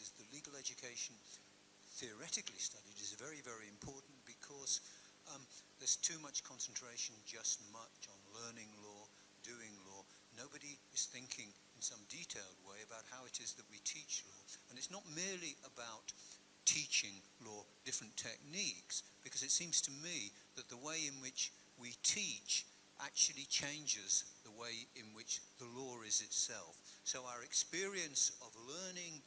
is, the legal education theoretically studied is very, very important because um, there's too much concentration just much on learning law, doing law. Nobody is thinking in some detailed way about how it is that we teach law. And it's not merely about teaching law different techniques, because it seems to me that the way in which we teach actually changes the way in which the law is itself. So our experience of learning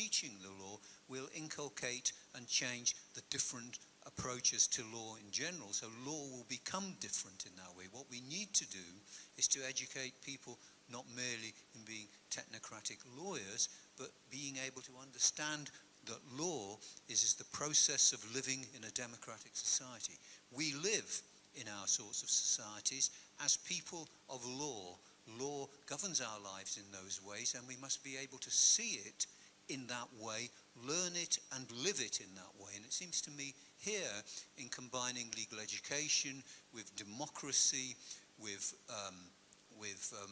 teaching the law will inculcate and change the different approaches to law in general. So law will become different in that way. What we need to do is to educate people not merely in being technocratic lawyers, but being able to understand that law is, is the process of living in a democratic society. We live in our sorts of societies as people of law. Law governs our lives in those ways and we must be able to see it in that way, learn it and live it in that way. And it seems to me here in combining legal education with democracy, with, um, with um,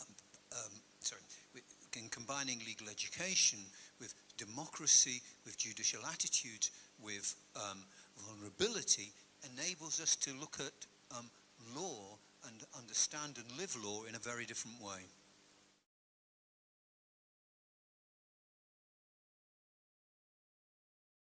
um, um sorry, with, in combining legal education with democracy, with judicial attitudes, with um, vulnerability, enables us to look at um, law and understand and live law in a very different way.